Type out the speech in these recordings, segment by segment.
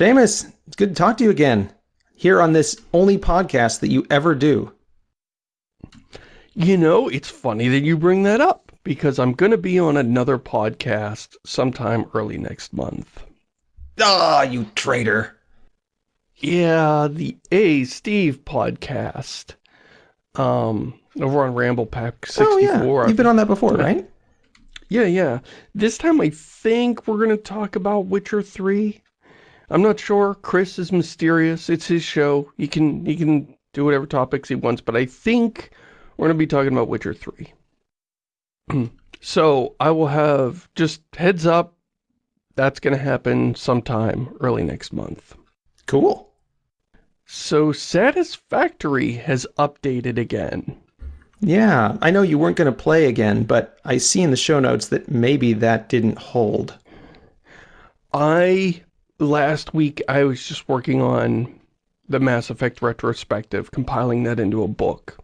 Shamus, it's good to talk to you again. Here on this only podcast that you ever do. You know, it's funny that you bring that up because I'm going to be on another podcast sometime early next month. Ah, you traitor. Yeah, the A Steve podcast. Um, over on Ramble Pack 64. Oh, yeah. You've been on that before, right? Yeah, yeah. This time I think we're going to talk about Witcher 3. I'm not sure. Chris is mysterious. It's his show. He can he can do whatever topics he wants, but I think we're going to be talking about Witcher 3. so I will have just heads up. That's going to happen sometime early next month. Cool. So Satisfactory has updated again. Yeah, I know you weren't going to play again, but I see in the show notes that maybe that didn't hold. I, last week, I was just working on the Mass Effect retrospective, compiling that into a book.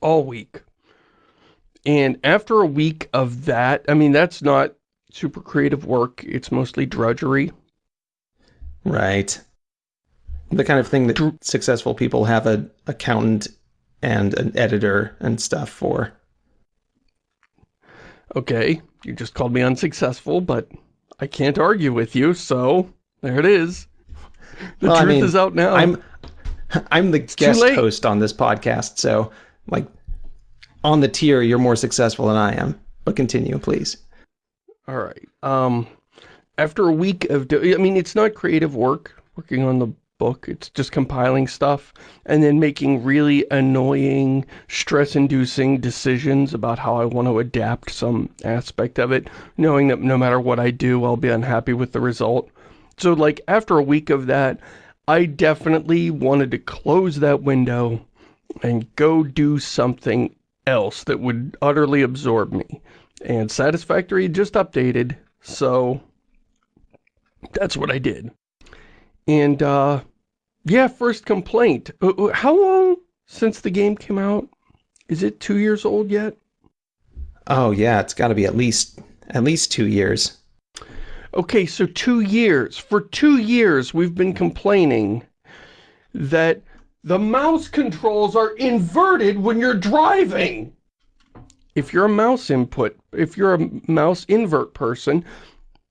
All week. And after a week of that, I mean, that's not super creative work. It's mostly drudgery. Right the kind of thing that successful people have an accountant and an editor and stuff for. Okay, you just called me unsuccessful, but I can't argue with you, so there it is. The well, truth I mean, is out now. I'm I'm the it's guest host on this podcast, so like on the tier, you're more successful than I am. But continue, please. All right. Um, after a week of, I mean, it's not creative work working on the book. It's just compiling stuff and then making really annoying, stress-inducing decisions about how I want to adapt some aspect of it, knowing that no matter what I do, I'll be unhappy with the result. So, like, after a week of that, I definitely wanted to close that window and go do something else that would utterly absorb me. And Satisfactory just updated, so that's what I did. And, uh, yeah, first complaint. Uh, uh, how long since the game came out? Is it two years old yet? Oh, yeah, it's got to be at least, at least two years. Okay, so two years. For two years, we've been complaining that the mouse controls are inverted when you're driving. If you're a mouse input, if you're a mouse invert person,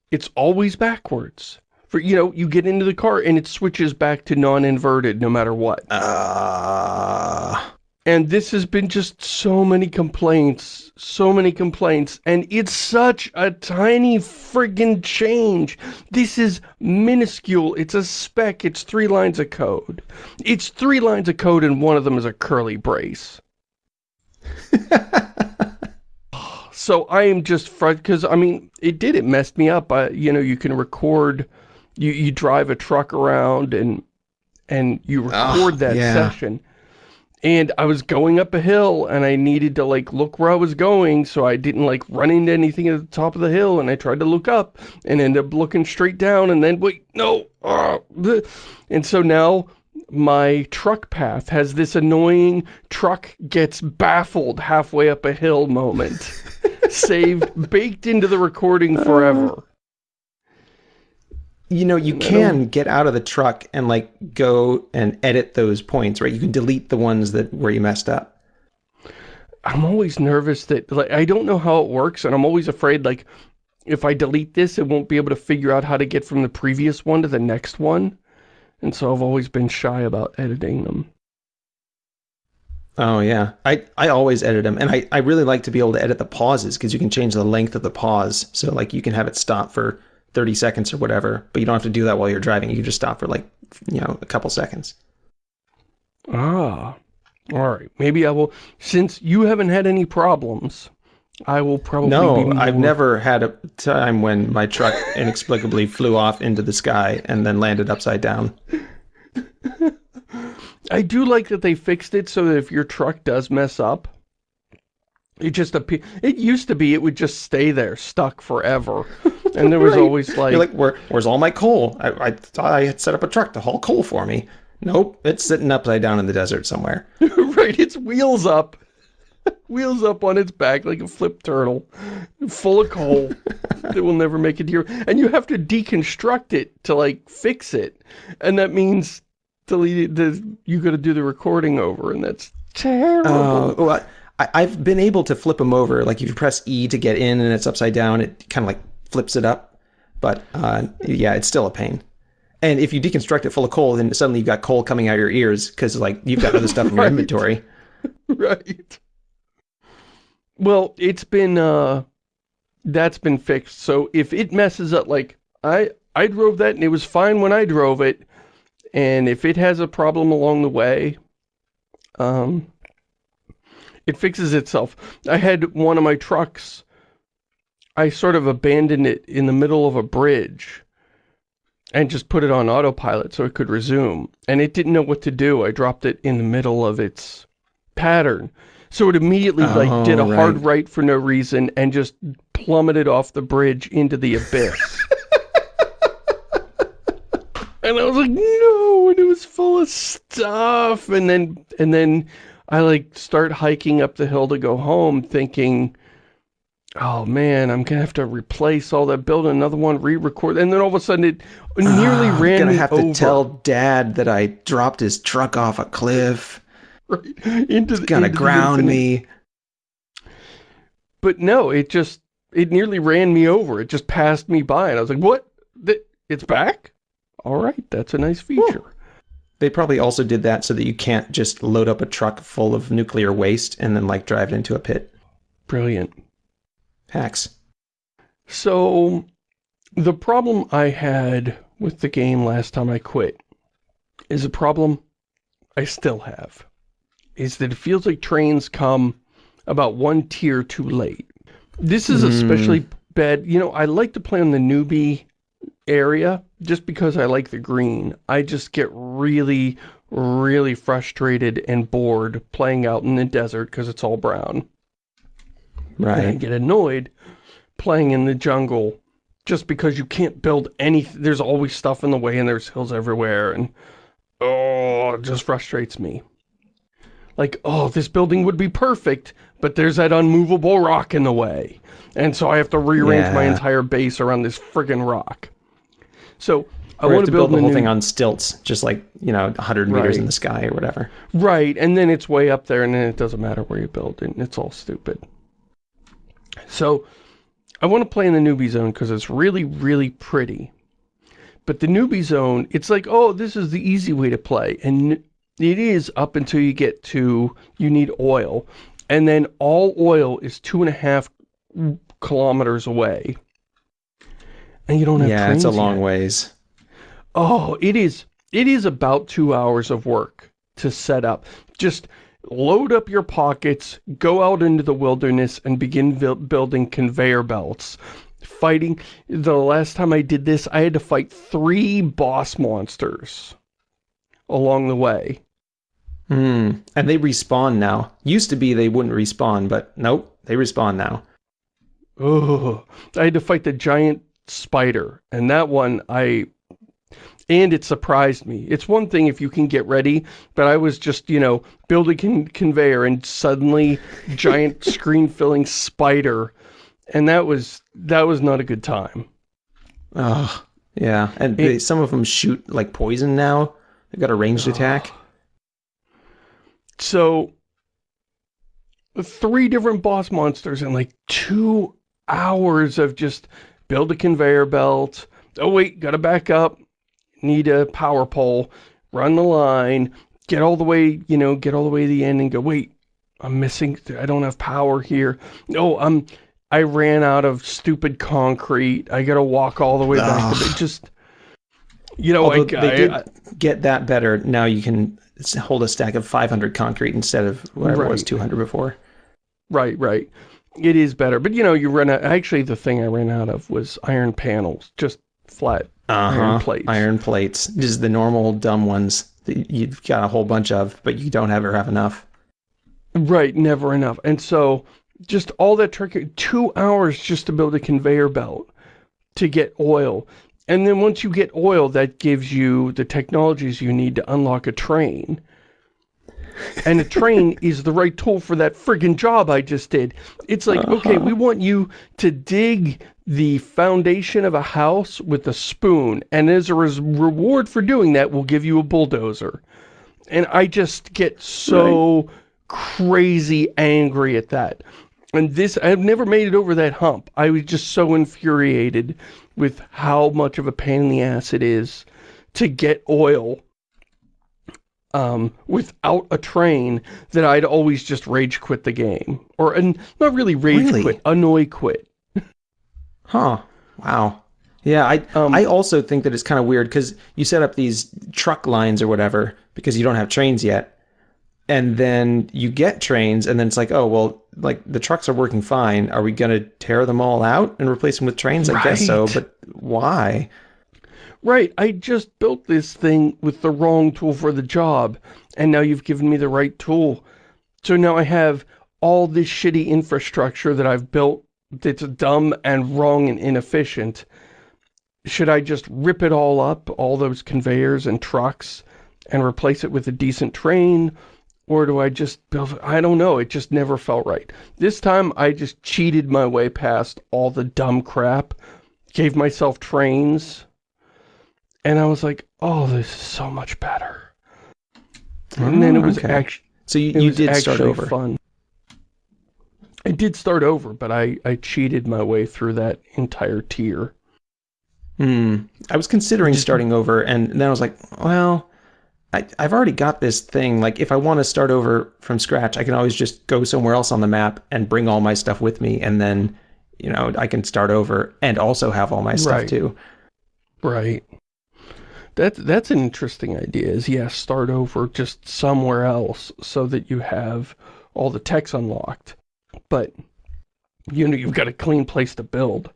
it's always backwards for you know you get into the car and it switches back to non-inverted no matter what. Uh... and this has been just so many complaints so many complaints and it's such a tiny friggin change. This is minuscule. It's a spec it's three lines of code. It's three lines of code and one of them is a curly brace. So I am just frustrated because I mean it did. It messed me up. I, you know you can record you, you drive a truck around and and you record oh, that yeah. session. And I was going up a hill and I needed to like look where I was going so I didn't like run into anything at the top of the hill and I tried to look up and ended up looking straight down and then wait, no. Uh, and so now my truck path has this annoying truck gets baffled halfway up a hill moment saved baked into the recording forever you know, you can get out of the truck and like go and edit those points, right? You can delete the ones that where you messed up. I'm always nervous that like I don't know how it works and I'm always afraid like if I delete this it won't be able to figure out how to get from the previous one to the next one. And so I've always been shy about editing them. Oh yeah, I, I always edit them and I, I really like to be able to edit the pauses because you can change the length of the pause. So like you can have it stop for 30 seconds or whatever, but you don't have to do that while you're driving. You just stop for like, you know, a couple seconds. Ah, all right. Maybe I will, since you haven't had any problems, I will probably No, I've never had a time when my truck inexplicably flew off into the sky and then landed upside down. I do like that they fixed it so that if your truck does mess up, it just appear. It used to be it would just stay there, stuck forever, and there was right. always like, You're like, Where, where's all my coal? I, I thought I had set up a truck to haul coal for me. Nope, it's sitting upside down in the desert somewhere. right, its wheels up. Wheels up on its back like a flip turtle, full of coal that will never make it here. And you have to deconstruct it to, like, fix it. And that means delete the, you got to do the recording over, and that's terrible. Oh, well, I, I've been able to flip them over. Like if you press E to get in and it's upside down, it kind of like flips it up. But uh, yeah, it's still a pain. And if you deconstruct it full of coal, then suddenly you've got coal coming out of your ears because like you've got other stuff in your Right. inventory. right. Well, it's been, uh, that's been fixed. So if it messes up, like, I, I drove that and it was fine when I drove it. And if it has a problem along the way, um, it fixes itself. I had one of my trucks, I sort of abandoned it in the middle of a bridge and just put it on autopilot so it could resume. And it didn't know what to do. I dropped it in the middle of its pattern. So it immediately like oh, did a Oh, hard right. right for no reason and just plummeted off the bridge into the abyss. and I was like, no, and it was full of stuff. And then, and then I like start hiking up the hill to go home thinking, oh man, I'm gonna have to replace all that, build another one, re-record. And then all of a sudden it nearly Ah, I'm gonna have over to tell Dad that I dropped his truck off a cliff. right into the, Gonna into ground me. But no, it just, it nearly ran me over. It just passed me by. And I was like, what? It's back? All right, that's a nice feature. They probably also did that so that you can't just load up a truck full of nuclear waste and then like drive it into a pit. Brilliant. Hacks. So, the problem I had with the game last time I quit is a problem I still have. Is that it feels like trains come about one tier too late. This is Hmm. especially bad. You know, I like to play on the newbie area just because I like the green. I just get really, really frustrated and bored playing out in the desert because it's all brown. And I Right. get annoyed playing in the jungle just because you can't build any, there's always stuff in the way and there's hills everywhere and oh, it just frustrates me. Like, oh, this building would be perfect, but there's that unmovable rock in the way. And so I have to rearrange my entire base around this friggin' rock. So I want to to build, build the whole new- thing on stilts, just like, you know, 100 meters Right. in the sky or whatever. Right, and then it's way up there, and then it doesn't matter where you build it, and it's all stupid. So, I want to play in the newbie zone because it's really, really pretty. But the newbie zone, it's like, oh, this is the easy way to play. And it is up until you get to, you need oil. And then all oil is two and a half kilometers away. And you don't have Yeah, it's a long yet. ways. Oh, it is. It is about two hours of work to set up. Just load up your pockets, go out into the wilderness, and begin building conveyor belts. Fighting. The last time I did this, I had to fight three boss monsters along the way. Hmm. And they respawn now. Used to be they wouldn't respawn, but nope, they respawn now. Ugh. I had to fight the giant spider, and that one I and it surprised me. It's one thing if you can get ready, but I was just, you know, building con conveyor and suddenly giant screen filling spider and that was that was not a good time. Oh, yeah. And they, some of them shoot like poison now. They've got a ranged attack. So three different boss monsters in like 2 hours of just build a conveyor belt. Oh wait, got to back up. Need a power pole. Run the line. Get all the way, you know, get all the way to the end and go, wait, I'm missing, I don't have power here. No, I'm, I ran out of stupid concrete. I got to walk all the way back Ugh. it. Just, you know, Although I, they did I- get that better. Now you can hold a stack of 500 concrete instead of whatever it was 200 before. Right, right. It is better. But, you know, you run out... Actually, the thing I ran out of was iron panels. Just flat. Uh-huh. Iron plates. Iron plates. Just the normal dumb ones that you've got a whole bunch of, but you don't ever have enough. Right, never enough. And so, just all that trick... Two hours just to build a conveyor belt to get oil. And then once you get oil, that gives you the technologies you need to unlock a train. And a train is the right tool for that friggin' job I just did. It's like, uh -huh. okay, we want you to dig the foundation of a house with a spoon, and as a reward for doing that, we'll give you a bulldozer. And I just get so right. crazy angry at that. And this, I've never made it over that hump. I was just so infuriated with how much of a pain in the ass it is to get oil um, without a train that I'd always just rage quit the game. Or, and not really rage really? quit, annoy quit. huh. Wow. Yeah, I um, I also think that it's kind of weird because you set up these truck lines or whatever because you don't have trains yet. And then you get trains and then it's like, oh, well, like the trucks are working fine. Are we going to tear them all out and replace them with trains? Right. I guess so, but why? Right, I just built this thing with the wrong tool for the job, and now you've given me the right tool. So now I have all this shitty infrastructure that I've built that's dumb and wrong and inefficient. Should I just rip it all up, all those conveyors and trucks, and replace it with a decent train? Or do I just build, I don't know, it just never felt right. This time I just cheated my way past all the dumb crap, gave myself trains, and I was like, oh, this is so much better. And then it was okay. actually so you, you did start over. Fun. I did start over, but I I cheated my way through that entire tier. Hmm. I was considering starting over, and then I was like, well, I, I've already got this thing. Like, if I want to start over from scratch, I can always just go somewhere else on the map and bring all my stuff with me, and then, you know, I can start over and also have all my stuff right. too. Right. That, that's an interesting idea, is yeah, start over just somewhere else so that you have all the techs unlocked. But, you know, you've got a clean place to build.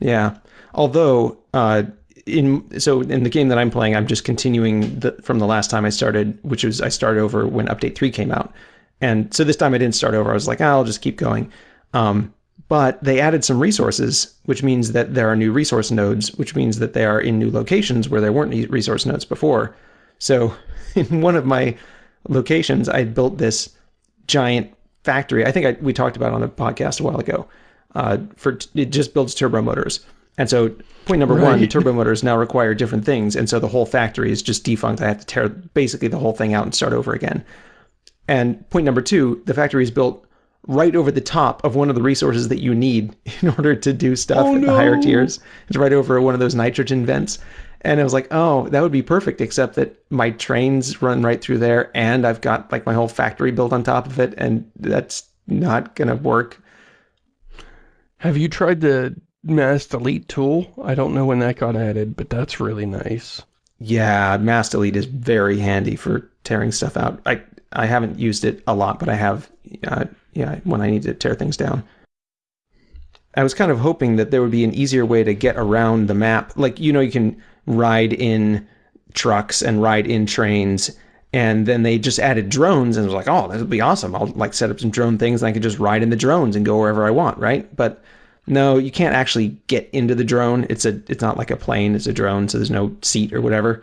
Yeah. Although, uh, in so in the game that I'm playing, I'm just continuing the, from the last time I started, which was I started over when Update 3 came out. And so this time I didn't start over. I was like, oh, I'll just keep going. Um, but they added some resources, which means that there are new resource nodes, which means that they are in new locations where there weren't any resource nodes before. So in one of my locations, I built this giant factory. I think I, we talked about on the podcast a while ago. Uh, for it just builds turbo motors, and so point number right. one, turbo motors now require different things, and so the whole factory is just defunct. I have to tear basically the whole thing out and start over again. And point number two, the factory is built right over the top of one of the resources that you need in order to do stuff oh, in the higher tiers. It's right over one of those nitrogen vents. And I was like, oh, that would be perfect, except that my trains run right through there and I've got like my whole factory built on top of it and that's not going to work. Have you tried the mass delete tool? I don't know when that got added, but that's really nice. Yeah, mass delete is very handy for tearing stuff out. I I haven't used it a lot, but I have uh, yeah, when I need to tear things down. I was kind of hoping that there would be an easier way to get around the map. Like, you know, you can ride in trucks and ride in trains. And then they just added drones and it was like, oh, this would be awesome. I'll like set up some drone things and I could just ride in the drones and go wherever I want, right? But no, you can't actually get into the drone. It's a it's not like a plane, it's a drone, so there's no seat or whatever.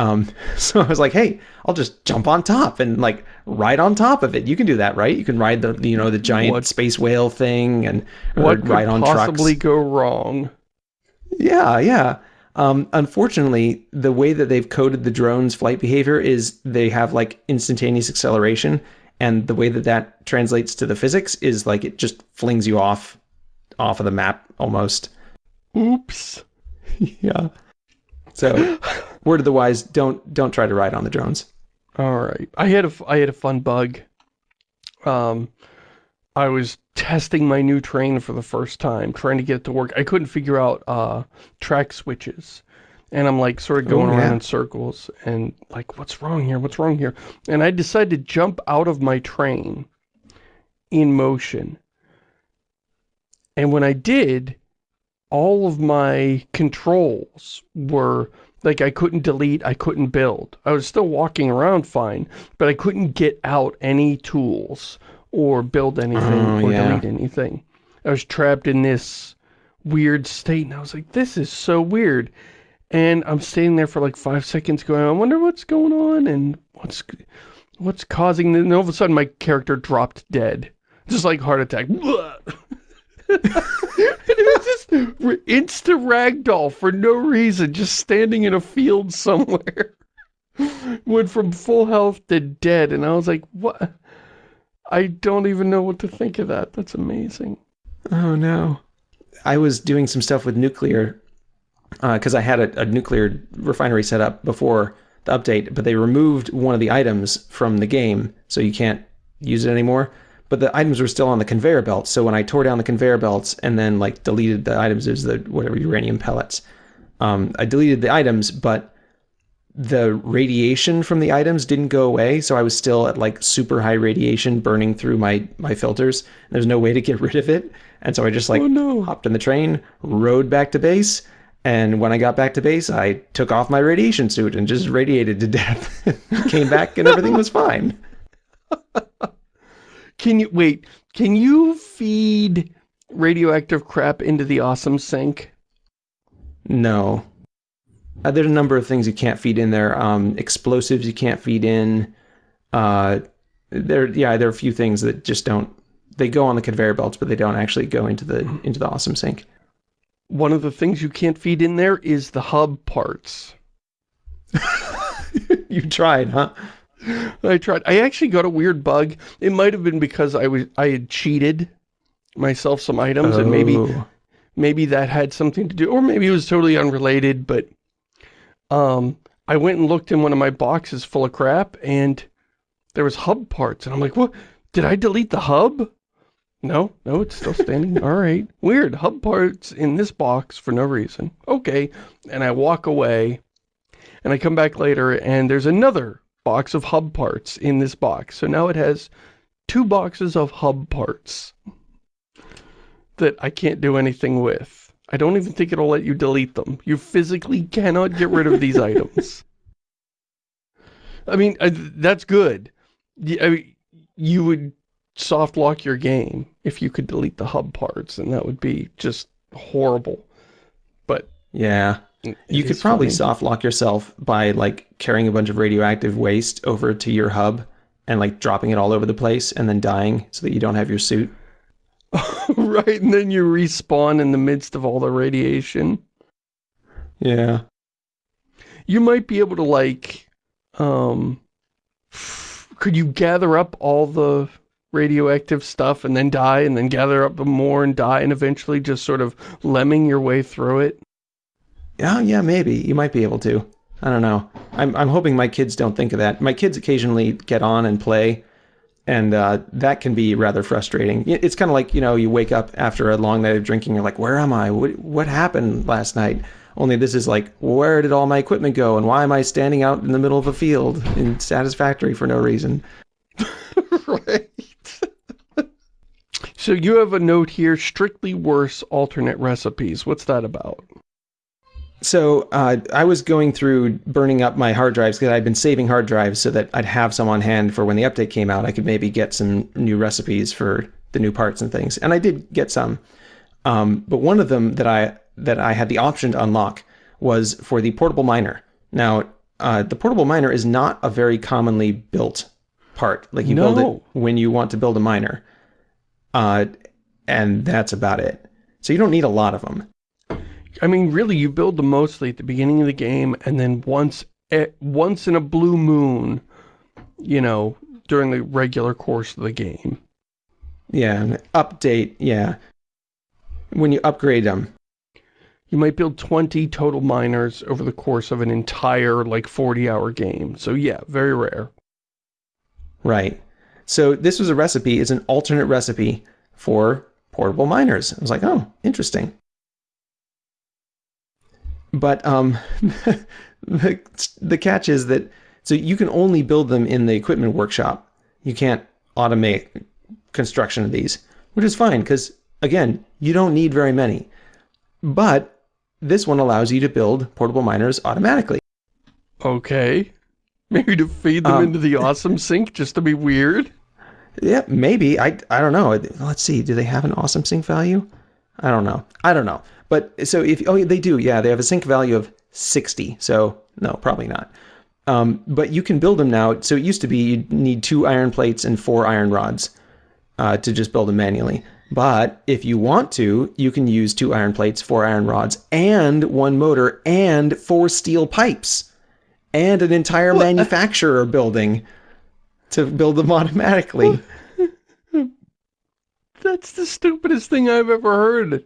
Um, so I was like, hey, I'll just jump on top and like ride on top of it. You can do that, right? You can ride the you know the giant what, space whale thing and what ride on trucks. What could possibly go wrong? Yeah, yeah. Um, unfortunately, the way that they've coded the drone's flight behavior is they have like instantaneous acceleration, and the way that that translates to the physics is like it just flings you off off of the map almost. Oops. yeah. So, word of the wise, don't don't try to ride on the drones. All right. I had a I had a fun bug. Um, I was testing my new train for the first time, trying to get it to work. I couldn't figure out uh, track switches. And I'm like sort of going oh, yeah. around in circles and like, what's wrong here? What's wrong here? And I decided to jump out of my train in motion. And when I did, all of my controls were like I couldn't delete, I couldn't build. I was still walking around fine, but I couldn't get out any tools or build anything oh, or yeah. delete anything. I was trapped in this weird state and I was like, this is so weird. And I'm standing there for like five seconds going, I wonder what's going on and what's what's causing this? And all of a sudden my character dropped dead. Just like heart attack. was just insta ragdoll for no reason, just standing in a field somewhere. Went from full health to dead, and I was like, what? I don't even know what to think of that. That's amazing. Oh no. I was doing some stuff with nuclear uh, because I had a, a nuclear refinery set up before the update, but they removed one of the items from the game, so you can't use it anymore. But the items were still on the conveyor belt, so when I tore down the conveyor belts and then like deleted the items, there's the whatever uranium pellets. Um, I deleted the items, but the radiation from the items didn't go away, so I was still at like super high radiation burning through my my filters. There's no way to get rid of it, and so I just like Oh, no. hopped in the train, rode back to base, and when I got back to base, I took off my radiation suit and just radiated to death. Came back and everything was fine. Can you, wait, can you feed radioactive crap into the awesome sink? No. Uh, there's a number of things you can't feed in there. Um, explosives you can't feed in. Uh, there, yeah, there are a few things that just don't. They go on the conveyor belts, but they don't actually go into the into the awesome sink. One of the things you can't feed in there is the hub parts. you tried, huh? I tried. I actually got a weird bug. It might have been because I was I had cheated myself some items and maybe Oh. maybe that had something to do or maybe it was totally unrelated, but um I went and looked in one of my boxes full of crap and there was hub parts and I'm like, "What? Did I delete the hub?" No, no, it's still standing. All right. Weird. Hub parts in this box for no reason. Okay. And I walk away and I come back later and there's another box of hub parts in this box. So now it has two boxes of hub parts that I can't do anything with. I don't even think it'll let you delete them. You physically cannot get rid of these items. I mean, uh, that's good. I mean, you would soft lock your game if you could delete the hub parts, and that would be just horrible. But Yeah. It You could probably funny. soft lock yourself by like carrying a bunch of radioactive waste over to your hub and like dropping it all over the place and then dying so that you don't have your suit. right, and then you respawn in the midst of all the radiation. Yeah. You might be able to like, um, could you gather up all the radioactive stuff and then die and then gather up more and die and eventually just sort of lemming your way through it? Yeah, yeah, maybe. You might be able to. I don't know. I'm I'm hoping my kids don't think of that. My kids occasionally get on and play, and uh, that can be rather frustrating. It's kind of like you know you wake up after a long night of drinking. You're like, where am I? What what happened last night? Only this is like, where did all my equipment go? And why am I standing out in the middle of a field in Satisfactory for no reason? right. so you have a note here, strictly worse alternate recipes. What's that about? So uh, I was going through burning up my hard drives because I'd been saving hard drives so that I'd have some on hand for when the update came out. I could maybe get some new recipes for the new parts and things, and I did get some. Um, but one of them that I that I had the option to unlock was for the portable miner. Now, uh, the portable miner is not a very commonly built part. Like you build it when you want to build a miner, uh, and that's about it. So you don't need a lot of them. I mean, really, you build them mostly at the beginning of the game, and then once, eh, once in a blue moon, you know, during the regular course of the game. Yeah, update. Yeah, when you upgrade them. You might build 20 total miners over the course of an entire, like, 40-hour game. So yeah, very rare. Right. So this was a recipe. It's an alternate recipe for portable miners. I was like, oh, interesting. But um, the the catch is that so you can only build them in the equipment workshop. You can't automate construction of these, which is fine because again, you don't need very many. But this one allows you to build portable miners automatically. Okay. Maybe to feed them Um, into the awesome sink just to be weird? Yeah, maybe. I I don't know. Let's see. Do they have an awesome sink value? I don't know. I don't know. But so if oh they do, yeah, they have a sink value of 60. So no, probably not. Um, but you can build them now. So it used to be you'd need two iron plates and four iron rods uh, to just build them manually. But if you want to, you can use two iron plates, four iron rods, and one motor, and four steel pipes, and an entire what? manufacturer building to build them automatically. That's the stupidest thing I've ever heard.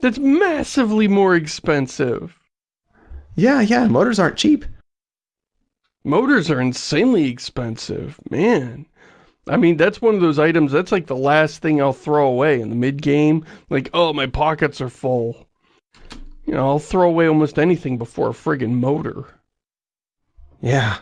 That's massively more expensive. Yeah, yeah, motors aren't cheap. Motors are insanely expensive, man. I mean, that's one of those items, that's like the last thing I'll throw away in the mid-game. Like, oh, my pockets are full. You know, I'll throw away almost anything before a friggin' motor. Yeah.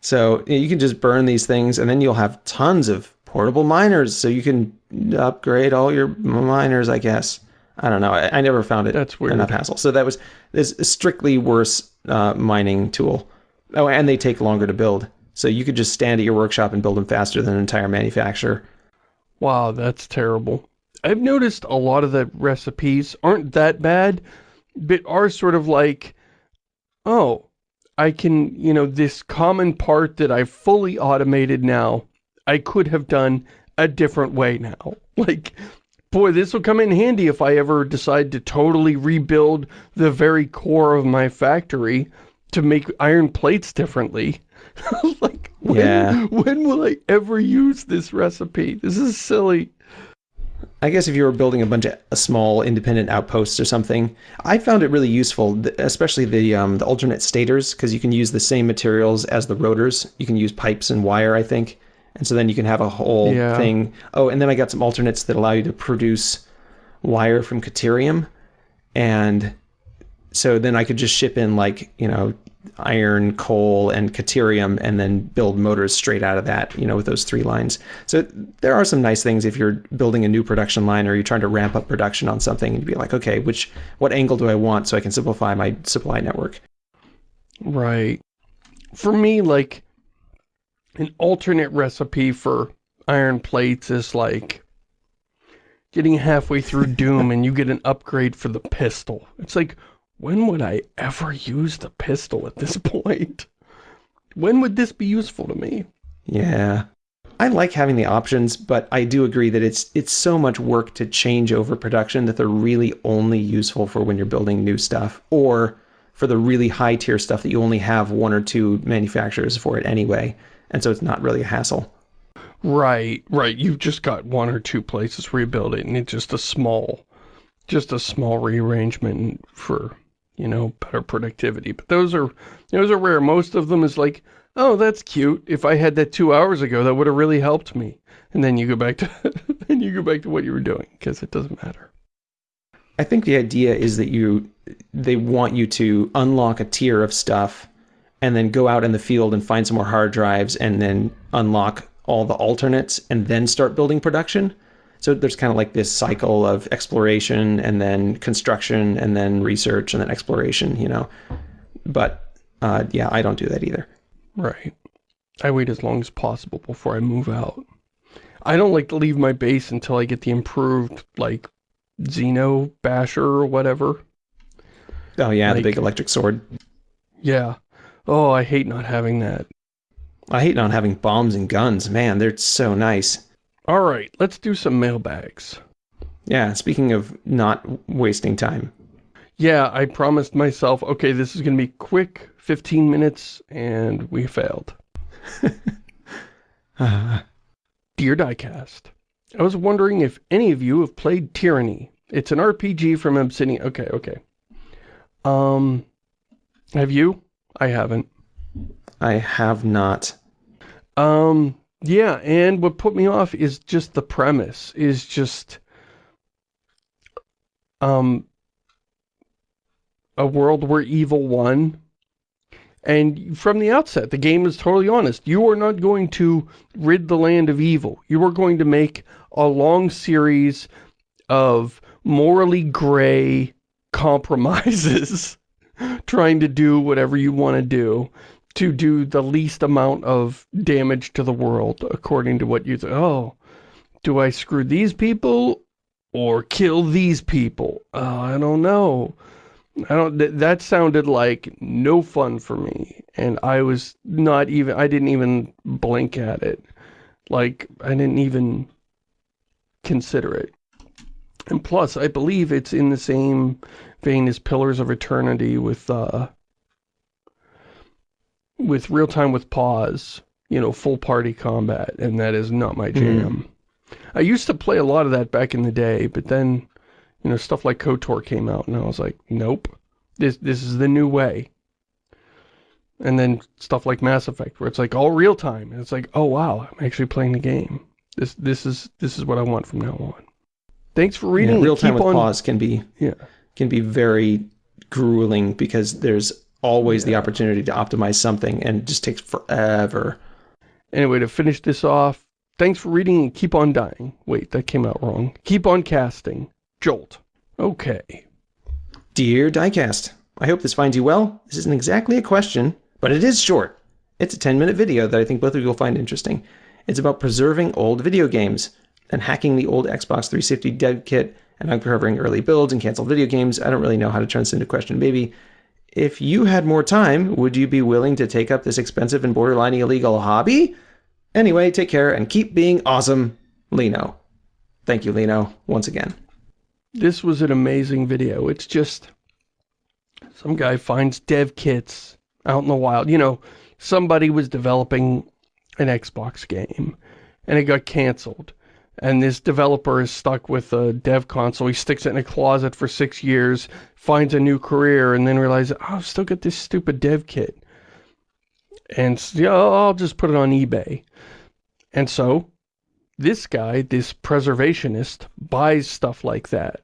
So, you can just burn these things, and then you'll have tons of portable miners, so you can upgrade all your miners, I guess. I don't know. I, I never found it That's weird. enough hassle. So that was this strictly worse uh, mining tool. Oh, and they take longer to build. So you could just stand at your workshop and build them faster than an entire manufacturer. Wow, that's terrible. I've noticed a lot of the recipes aren't that bad, but are sort of like, oh, I can, you know, this common part that I've fully automated now, I could have done a different way now. Like, boy, this will come in handy if I ever decide to totally rebuild the very core of my factory to make iron plates differently. like, when, yeah. when will I ever use this recipe? This is silly. I guess if you were building a bunch of small independent outposts or something, I found it really useful, especially the um, the alternate stators, because you can use the same materials as the rotors. You can use pipes and wire, I think, and so then you can have a whole yeah. thing. Oh, and then I got some alternates that allow you to produce wire from Caterium, and so then I could just ship in like you know iron, coal, and Caterium, and then build motors straight out of that, you know, with those three lines. So there are some nice things if you're building a new production line or you're trying to ramp up production on something and you'd be like, okay, which what angle do I want so I can simplify my supply network? Right. For me, like, an alternate recipe for iron plates is like getting halfway through Doom and you get an upgrade for the pistol. It's like, when would I ever use the pistol at this point? When would this be useful to me? Yeah. I like having the options, but I do agree that it's it's so much work to change over production that they're really only useful for when you're building new stuff or for the really high tier stuff that you only have one or two manufacturers for it anyway. And so it's not really a hassle. Right, right. You've just got one or two places where you build it and it's just a small, just a small rearrangement for you know, better productivity. But those are, those are rare. Most of them is like, oh, that's cute. If I had that two hours ago, that would have really helped me. And then you go back to, then you go back to what you were doing because it doesn't matter. I think the idea is that you, they want you to unlock a tier of stuff and then go out in the field and find some more hard drives and then unlock all the alternates and then start building production. So there's kind of like this cycle of exploration and then construction and then research and then exploration, you know. But uh, yeah, I don't do that either. Right. I wait as long as possible before I move out. I don't like to leave my base until I get the improved, like, Xeno Basher or whatever. Oh yeah, like, the big electric sword. Yeah. Oh, I hate not having that. I hate not having bombs and guns. Man, they're so nice. All right, let's do some mailbags. Yeah, speaking of not wasting time. Yeah, I promised myself, okay, this is going to be quick, 15 minutes, and we failed. uh. Dear Diecast, I was wondering if any of you have played Tyranny. It's an RPG from Obsidian. Okay, okay. Um, have you? I haven't. I have not. Um, yeah, and what put me off is just the premise, is just, um, a world where evil won. And from the outset, the game is totally honest. You are not going to rid the land of evil. You are going to make a long series of morally gray compromises trying to do whatever you want to do to do the least amount of damage to the world, according to what you think. Oh, do I screw these people or kill these people? Oh, I don't know. I don't, th that sounded like no fun for me. And I was not even, I didn't even blink at it. Like, I didn't even consider it. And plus, I believe it's in the same vein as Pillars of Eternity with, uh, with real time with pause, you know, full party combat, and that is not my jam. Mm. I used to play a lot of that back in the day, but then you know, stuff like KOTOR came out, and I was like, nope, this this is the new way. And then stuff like Mass Effect, where it's like all real time, and it's like, oh wow, I'm actually playing the game. This this is this is what I want from now on. Thanks for reading. Yeah, real time with on... pause can be yeah can be very grueling because there's always the opportunity to optimize something, and it just takes forever. Anyway, to finish this off, thanks for reading and keep on dying. Wait, that came out wrong. Keep on casting. Jolt. Okay. Dear Diecast, I hope this finds you well. This isn't exactly a question, but it is short. It's a 10-minute video that I think both of you will find interesting. It's about preserving old video games and hacking the old Xbox 360 dev kit and uncovering early builds and canceled video games. I don't really know how to turn this into a question, baby. If you had more time, would you be willing to take up this expensive and borderline illegal hobby? Anyway, take care and keep being awesome, Lino. Thank you, Lino, once again. This was an amazing video. It's just some guy finds dev kits out in the wild. You know, somebody was developing an Xbox game and it got canceled. And this developer is stuck with a dev console. He sticks it in a closet for six years, finds a new career, and then realizes, oh, I've still got this stupid dev kit. And yeah, I'll just put it on eBay. And so this guy, this preservationist, buys stuff like that.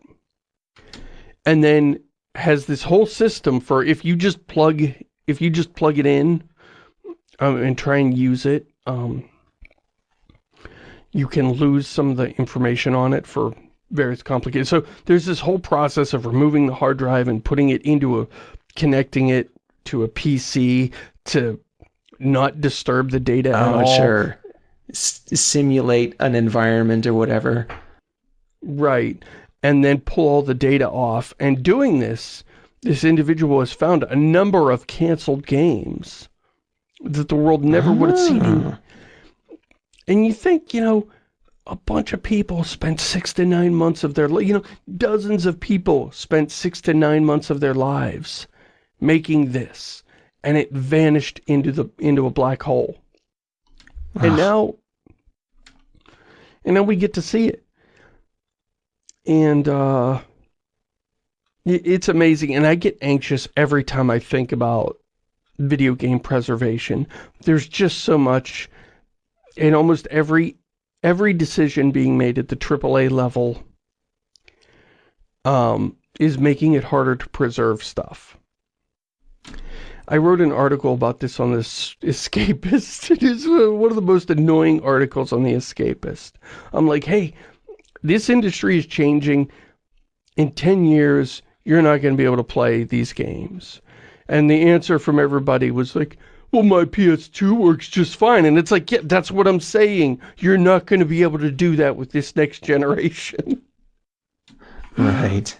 And then has this whole system for if you just plug, if you just plug it in um, and try and use it, um, you can lose some of the information on it for various complicated. So there's this whole process of removing the hard drive and putting it into a, connecting it to a PC to not disturb the data oh, at all. sure simulate an environment or whatever. Right. And then pull all the data off. And doing this, this individual has found a number of canceled games that the world never would have seen. Ah. And you think, you know, a bunch of people spent six to nine months of their, you know, dozens of people spent six to nine months of their lives making this. And it vanished into the into a black hole. And now, and now we get to see it. And, uh, it's amazing. And I get anxious every time I think about video game preservation. There's just so much in almost every, every decision being made at the AAA level, um, is making it harder to preserve stuff. I wrote an article about this on this Escapist. It is one of the most annoying articles on the Escapist. I'm like, hey, this industry is changing. In 10 years, you're not going to be able to play these games. And the answer from everybody was like, well, my PS2 works just fine. And it's like, yeah, that's what I'm saying. You're not going to be able to do that with this next generation. Right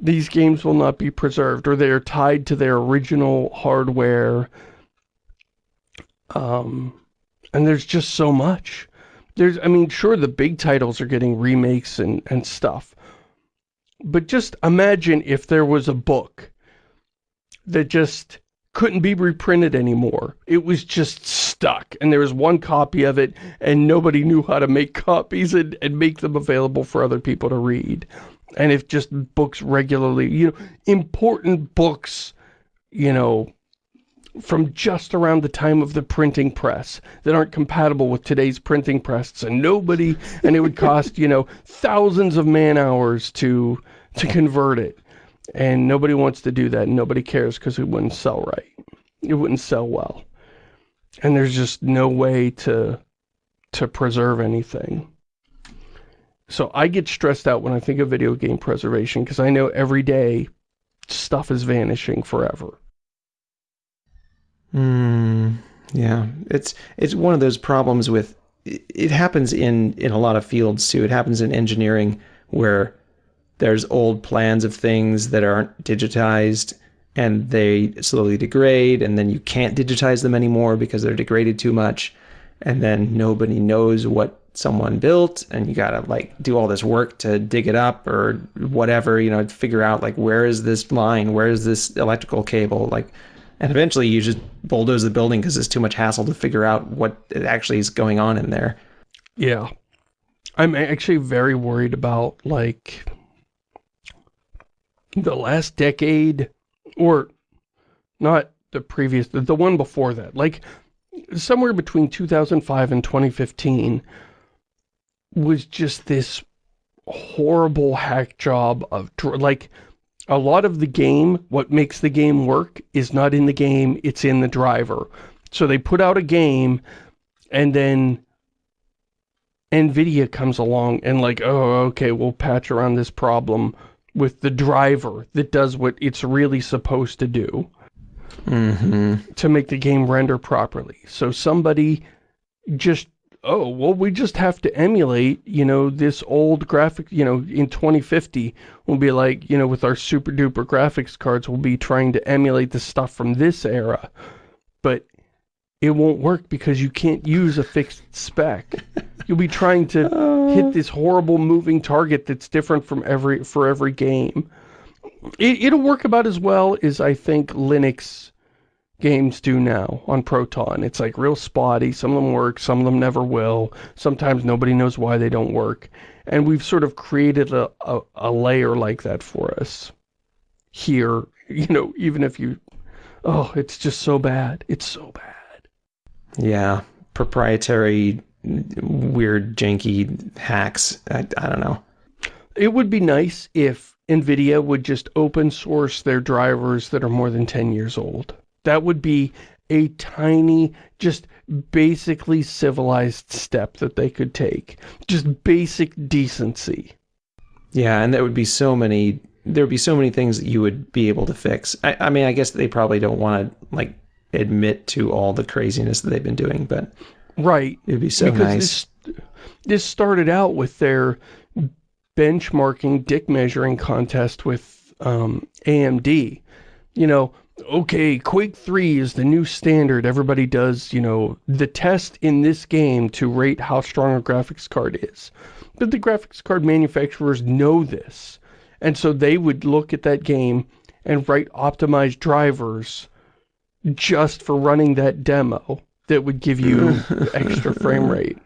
these games will not be preserved or they are tied to their original hardware. Um, and there's just so much. There's, I mean, sure, the big titles are getting remakes and, and stuff. But just imagine if there was a book that just couldn't be reprinted anymore. It was just stuck. And there was one copy of it, and nobody knew how to make copies and, and make them available for other people to read and if just books regularly, you know, important books, you know, from just around the time of the printing press that aren't compatible with today's printing press and nobody and it would cost you know thousands of man hours to to convert it and nobody wants to do that nobody cares because it wouldn't sell right it wouldn't sell well and there's just no way to to preserve anything so I get stressed out when I think of video game preservation because I know every day stuff is vanishing forever. Hmm. Yeah, it's it's one of those problems with it happens in in a lot of fields too. It happens in engineering where there's old plans of things that aren't digitized and they slowly degrade and then you can't digitize them anymore because they're degraded too much. And then nobody knows what someone built and you got to like do all this work to dig it up or whatever you know figure out like where is this line? Where is this electrical cable? Like and eventually you just bulldoze the building because it's too much hassle to figure out what actually is going on in there. Yeah. I'm actually very worried about like the last decade or not the previous, the, the one before that, like somewhere between 2005 and 2015 was just this horrible hack job of, like, a lot of the game, what makes the game work is not in the game, it's in the driver. So they put out a game and then NVIDIA comes along and like, oh, okay, we'll patch around this problem with the driver that does what it's really supposed to do mm -hmm. to make the game render properly. So somebody just, oh, well, we just have to emulate, you know, this old graphic, you know, in 2050, we'll be like, you know, with our super duper graphics cards, we'll be trying to emulate the stuff from this era. But it won't work because you can't use a fixed spec. You'll be trying to hit uh. this horrible moving target that's different from every for every game. It, will work about as well as I think Linux games do now on Proton. It's like real spotty. Some of them work, some of them never will. Sometimes nobody knows why they don't work. And we've sort of created a, a, a layer like that for us here. You know, even if you... Oh, it's just so bad. It's so bad. Yeah, proprietary, weird, janky hacks. I, I don't know. It would be nice if NVIDIA would just open source their drivers that are more than 10 years old. That would be a tiny, just basically civilized step that they could take. Just basic decency. Yeah, and there would be so many, there would be so many things that you would be able to fix. I, I mean, I guess they probably don't want to, like, admit to all the craziness that they've been doing, but right, it'd be so because nice. This, this started out with their benchmarking, dick measuring contest with um, AMD. You know, okay, Quake 3 is the new standard. Everybody does, you know, the test in this game to rate how strong a graphics card is. But the graphics card manufacturers know this. And so they would look at that game and write optimized drivers just for running that demo that would give you extra frame rate.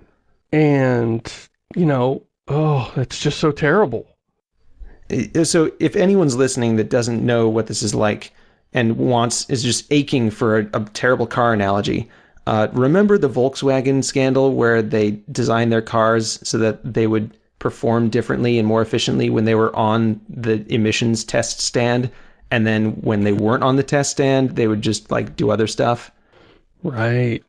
And, you know, oh, it's just so terrible. So if anyone's listening that doesn't know what this is like and wants, is just aching for a, a terrible car analogy, uh, remember the Volkswagen scandal where they designed their cars so that they would perform differently and more efficiently when they were on the emissions test stand and then when they weren't on the test stand, they would just like do other stuff. Right.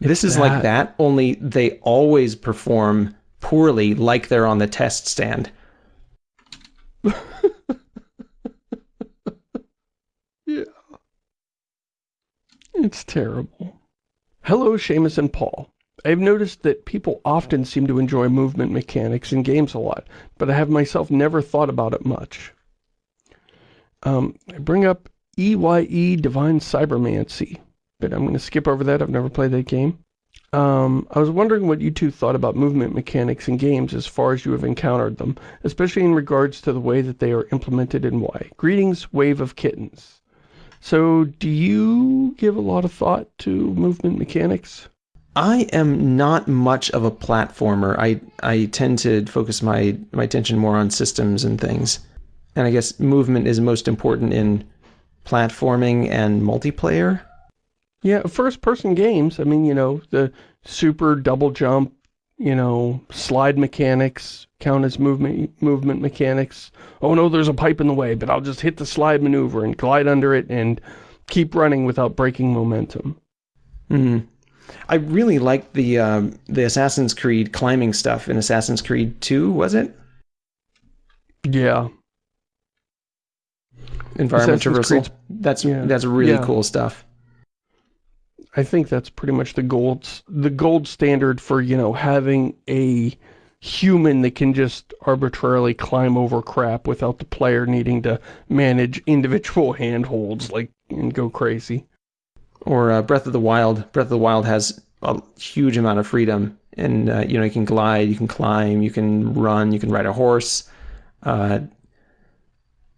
This is that. like that, only they always perform poorly like they're on the test stand. yeah. It's terrible. Hello, Shamus and Paul. I've noticed that people often seem to enjoy movement mechanics in games a lot, but I have myself never thought about it much. Um, I bring up EYE Divine Cybermancy, but I'm going to skip over that. I've never played that game. Um, I was wondering what you two thought about movement mechanics in games as far as you have encountered them, especially in regards to the way that they are implemented and why. Greetings, Wave of Kittens. So, do you give a lot of thought to movement mechanics? I am not much of a platformer. I, I tend to focus my, my attention more on systems and things. And I guess movement is most important in platforming and multiplayer. Yeah, first-person games. I mean, you know, the super double jump, you know, slide mechanics count as movement movement mechanics. Oh no, there's a pipe in the way, but I'll just hit the slide maneuver and glide under it and keep running without breaking momentum. Hmm. I really liked the um, the Assassin's Creed climbing stuff in Assassin's Creed 2, was it? Yeah environment traversal. That's yeah. that's really yeah. cool stuff. I think that's pretty much the gold the gold standard for, you know, having a human that can just arbitrarily climb over crap without the player needing to manage individual handholds like and go crazy. Or uh, Breath of the Wild. Breath of the Wild has a huge amount of freedom, and uh, you know you can glide, you can climb, you can run, you can ride a horse. Uh,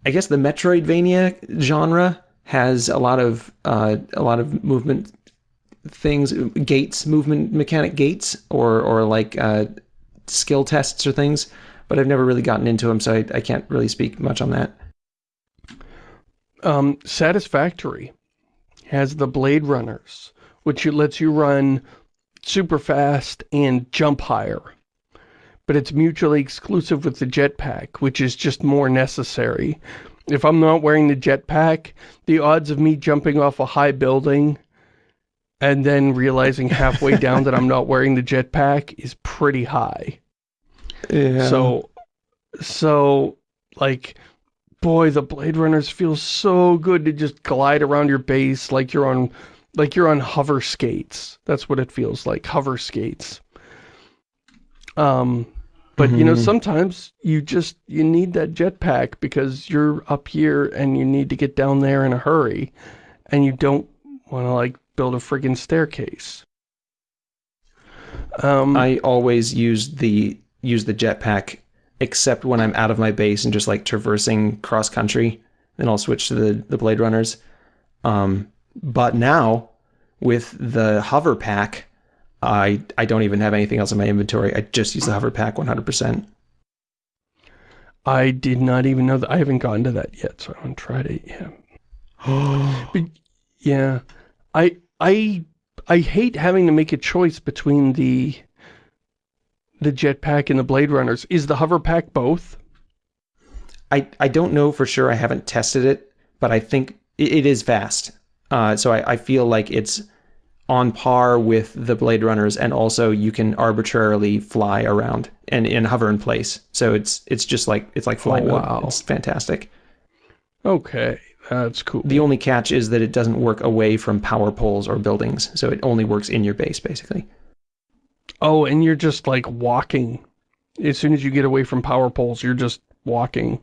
I guess the Metroidvania genre has a lot of uh, a lot of movement things, gates, movement mechanic gates, or or like uh, skill tests or things. But I've never really gotten into them, so I, I can't really speak much on that. Um, Satisfactory has the Blade Runners, which lets you run super fast and jump higher. But it's mutually exclusive with the jetpack, which is just more necessary. If I'm not wearing the jetpack, the odds of me jumping off a high building and then realizing halfway down that I'm not wearing the jetpack is pretty high. Yeah. So, so, like, boy, the Blade Runners feel so good to just glide around your base like you're on, like you're on hover skates. That's what it feels like, hover skates. Um, but, mm -hmm. you know, mm-hmm. sometimes you just, you need that jetpack because you're up here and you need to get down there in a hurry and you don't want to, like, build a friggin' staircase. Um, I always use the use the jetpack, except when I'm out of my base and just like traversing cross country. Then I'll switch to the the Blade Runners. Um, but now with the hover pack, I I don't even have anything else in my inventory. I just use the hover pack 100%. I did not even know that. I haven't gotten to that yet, so I haven't tried it yet. but yeah, I I I hate having to make a choice between the the jetpack and the Blade Runners. Is the hover pack both? I I don't know for sure. I haven't tested it, but I think it, it is fast. Uh, so I, I feel like it's on par with the Blade Runners, and also you can arbitrarily fly around and, and hover in place. So it's it's just like it's like flying. Oh, wow, it's fantastic. Okay. That's cool. The only catch is that it doesn't work away from power poles or buildings, so it only works in your base, basically. Oh, and you're just, like, walking. As soon as you get away from power poles, you're just walking.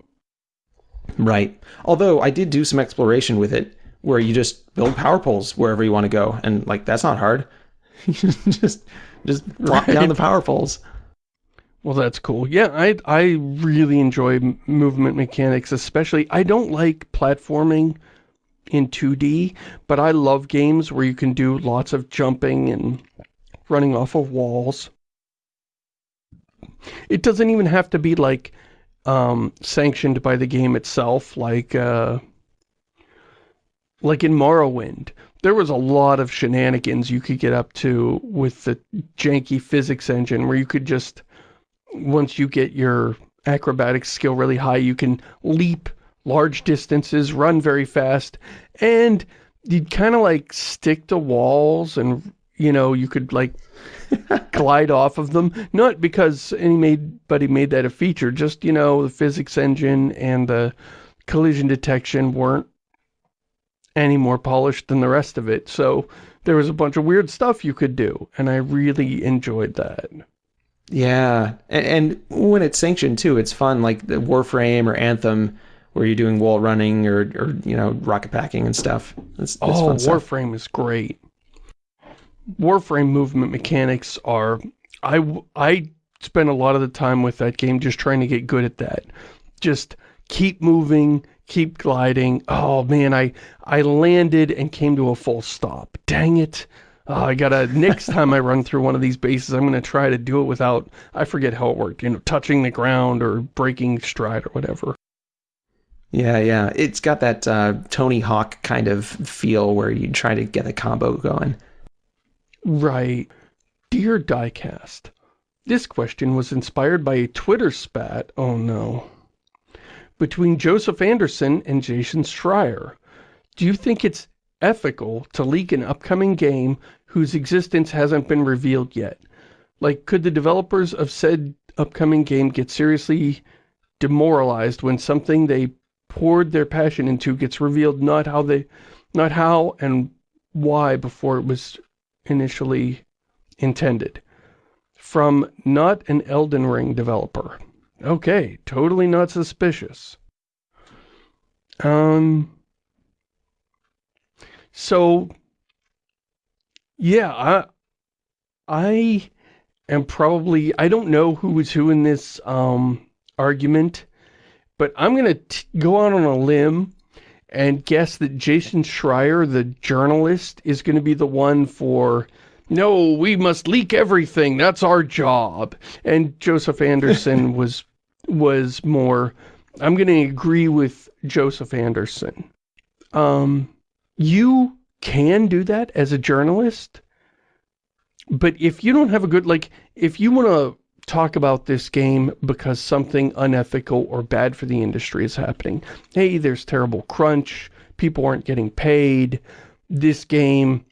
Right. Although, I did do some exploration with it, where you just build power poles wherever you want to go, and, like, that's not hard. just just drop right. down the power poles. Well, that's cool. Yeah, I, I really enjoy movement mechanics, especially, I don't like platforming in 2D, but I love games where you can do lots of jumping and running off of walls. It doesn't even have to be, like, um, sanctioned by the game itself, like, uh, like in Morrowind. There was a lot of shenanigans you could get up to with the janky physics engine where you could just once you get your acrobatic skill really high, you can leap large distances, run very fast, and you'd kind of like stick to walls and, you know, you could like glide off of them. Not because anybody made that a feature, just, you know, the physics engine and the collision detection weren't any more polished than the rest of it. So there was a bunch of weird stuff you could do, and I really enjoyed that. Yeah, and, and, when it's sanctioned too, it's fun. Like the Warframe or Anthem, where you're doing wall running or, or you know rocket packing and stuff. Oh, Warframe is great. Warframe movement mechanics are. I I spend a lot of the time with that game just trying to get good at that. Just keep moving, keep gliding. Oh man, I I landed and came to a full stop. Dang it. Oh, I gotta, next time I run through one of these bases, I'm gonna try to do it without, I forget how it worked, you know, touching the ground or breaking stride or whatever. Yeah, yeah. It's got that uh, Tony Hawk kind of feel where you try to get a combo going. Right. Dear Diecast, this question was inspired by a Twitter spat, oh no, between Joseph Anderson and Jason Schreier. Do you think it's ethical to leak an upcoming game whose existence hasn't been revealed yet. Like, could the developers of said upcoming game get seriously demoralized when something they poured their passion into gets revealed not how they, not how and why before it was initially intended? from not an Elden Ring developer. Okay, totally not suspicious. Um, so, yeah, I, I am probably, I don't know who was who in this um, argument, but I'm going to go out on a limb and guess that Jason Schreier, the journalist, is going to be the one for, no, we must leak everything, that's our job. And Joseph Anderson was, was more, I'm going to agree with Joseph Anderson. Um, you can do that as a journalist, but if you don't have a good, like, if you want to talk about this game because something unethical or bad for the industry is happening. Hey, there's terrible crunch, people aren't getting paid, this game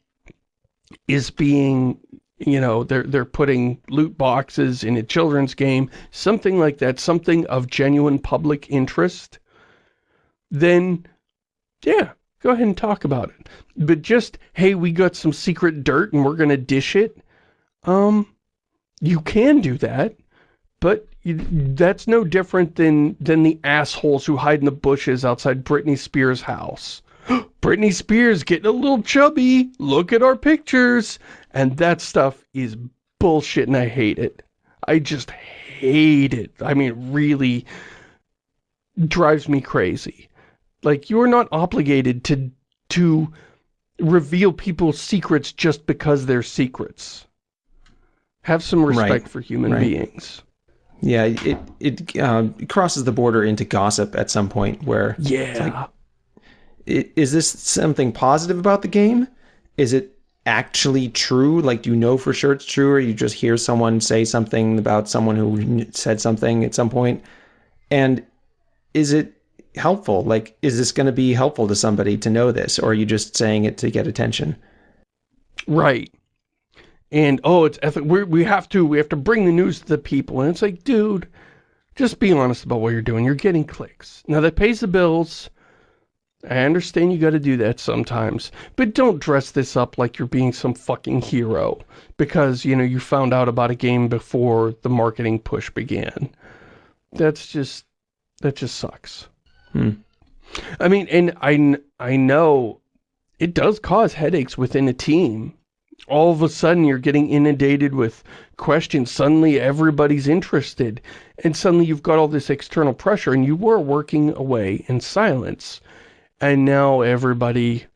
is being, you know, they're, they're putting loot boxes in a children's game, something like that, something of genuine public interest, then, yeah, go ahead and talk about it. But just, hey, we got some secret dirt and we're going to dish it, um, you can do that, but that's no different than, than the assholes who hide in the bushes outside Britney Spears' house. Britney Spears getting a little chubby, look at our pictures. And that stuff is bullshit and I hate it. I just hate it. I mean, it really drives me crazy. Like, you're not obligated to, to reveal people's secrets just because they're secrets. Have some respect right. for human right. beings. Yeah, it it, uh, crosses the border into gossip at some point where yeah, like, is this something positive about the game? Is it actually true? Like, do you know for sure it's true, or you just hear someone say something about someone who said something at some point? And is it helpful? Like, is this going to be helpful to somebody to know this, or are you just saying it to get attention? Right and oh, it's ethic. we we have to we have to bring the news to the people, and it's like, dude, just be honest about what you're doing. You're getting clicks. Now that pays the bills. I understand you got to do that sometimes, but don't dress this up like you're being some fucking hero because, you know, you found out about a game before the marketing push began. That's just, that just sucks. Hmm. I mean, and I, I know it does cause headaches within a team all of a sudden you're getting inundated with questions. Suddenly everybody's interested. And suddenly you've got all this external pressure and you were working away in silence. And now everybody,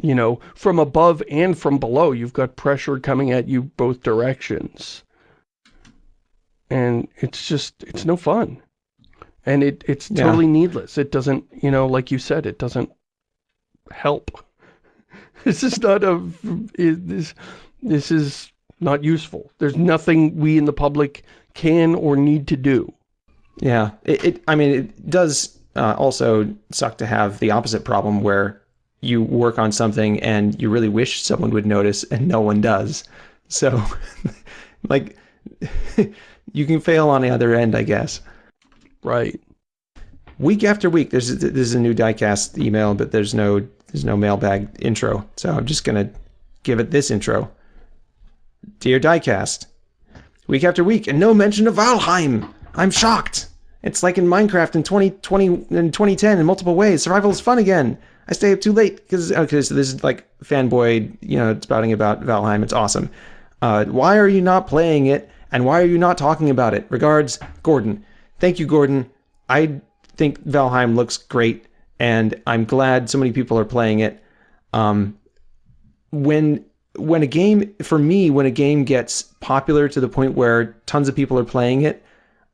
you know, from above and from below, you've got pressure coming at you both directions. And it's just, it's no fun. And it it's totally yeah. needless. It doesn't, you know, like you said, it doesn't help. This is not a, this, this is not useful. There's nothing we in the public can or need to do. Yeah, it, it I mean, it does uh, also suck to have the opposite problem where you work on something and you really wish someone would notice and no one does. So, like, you can fail on the other end, I guess. Right. Week after week, there's this is a new diecast email, but there's no there's no mailbag intro, so I'm just going to give it this intro. Dear Diecast, week after week, and no mention of Valheim. I'm shocked. It's like in Minecraft in 2020 in 2010 in multiple ways. Survival is fun again. I stay up too late because okay, so this is like fanboy, you know, spouting about Valheim. It's awesome. Uh, why are you not playing it? And why are you not talking about it? Regards, Gordon. Thank you, Gordon. I think Valheim looks great and I'm glad so many people are playing it. Um, when when a game for me when a game gets popular to the point where tons of people are playing it,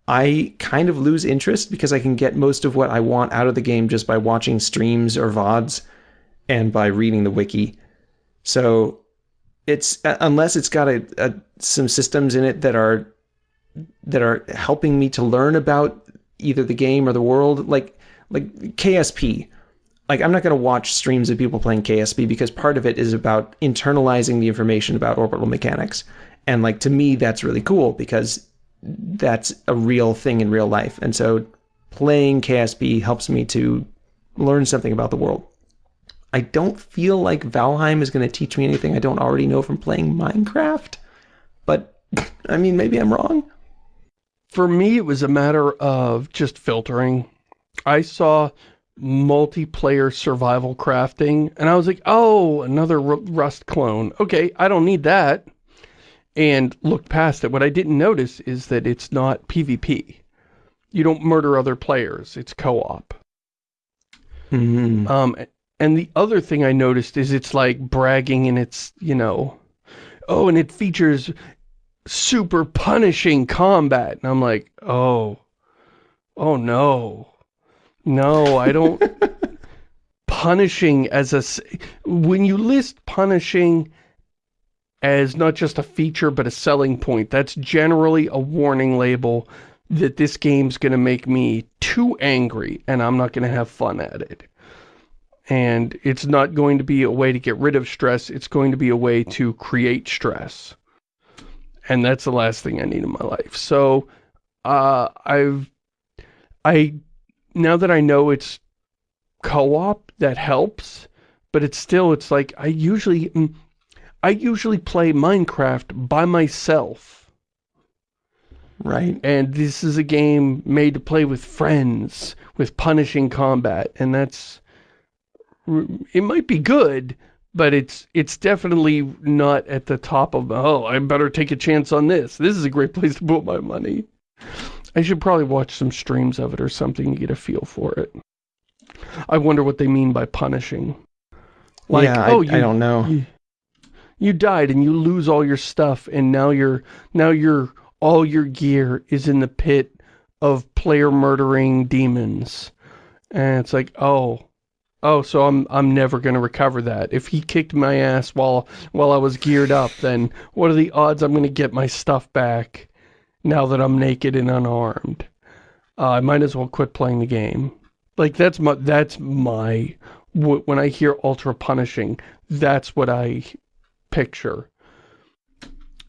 I kind of lose interest because I can get most of what I want out of the game just by watching streams or VODs and by reading the wiki. So it's uh, unless it's got a, a, some systems in it that are that are helping me to learn about either the game or the world like like KSP. Like I'm not going to watch streams of people playing KSP because part of it is about internalizing the information about orbital mechanics. And like to me that's really cool because that's a real thing in real life. And so playing KSP helps me to learn something about the world. I don't feel like Valheim is going to teach me anything I don't already know from playing Minecraft, but I mean, maybe I'm wrong. For me, it was a matter of just filtering. I saw multiplayer survival crafting, and I was like, oh, another Rust clone. Okay, I don't need that. And looked past it. What I didn't notice is that it's not PvP. You don't murder other players. It's co-op. Mm -hmm. Um, and the other thing I noticed is it's like bragging and it's, you know, oh, and it features super punishing combat. And I'm like, oh, oh no. No, I don't... punishing as a... When you list punishing as not just a feature but a selling point, that's generally a warning label that this game's going to make me too angry and I'm not going to have fun at it. And it's not going to be a way to get rid of stress, it's going to be a way to create stress. And that's the last thing I need in my life. So, uh, I've, I, now that I know it's co-op, that helps, but it's still, it's like, I usually, mm, I usually play Minecraft by myself. Right. And this is a game made to play with friends, with punishing combat, and that's, it might be good, but it's it's definitely not at the top of, oh, I better take a chance on this. This is a great place to put my money. I should probably watch some streams of it or something to get a feel for it. I wonder what they mean by punishing. Like, yeah, oh, you, I don't know. You, you died and you lose all your stuff and now you're, now you're, all your gear is in the pit of player murdering demons. And it's like, oh, oh, so I'm I'm never going to recover that. If he kicked my ass while while I was geared up, then what are the odds I'm going to get my stuff back now that I'm naked and unarmed? Uh, I might as well quit playing the game. Like that's my that's my when I hear ultra punishing, that's what I picture.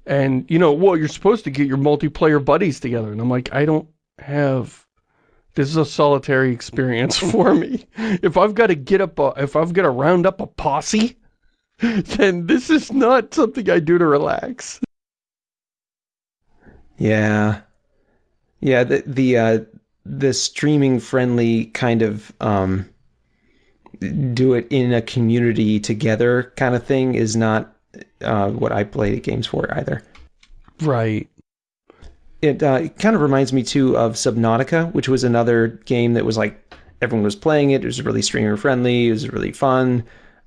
And you know, well, you're supposed to get your multiplayer buddies together, and I'm like, I don't have this is a solitary experience for me. If I've got to get up, a, if I've got to round up a posse, then this is not something I do to relax. Yeah. Yeah, the, the, uh, the streaming friendly kind of, um, do it in a community together kind of thing is not, uh, what I play games for either. Right it, uh, it kind of reminds me too of Subnautica, which was another game that was like everyone was playing it. It was really streamer friendly. It was really fun,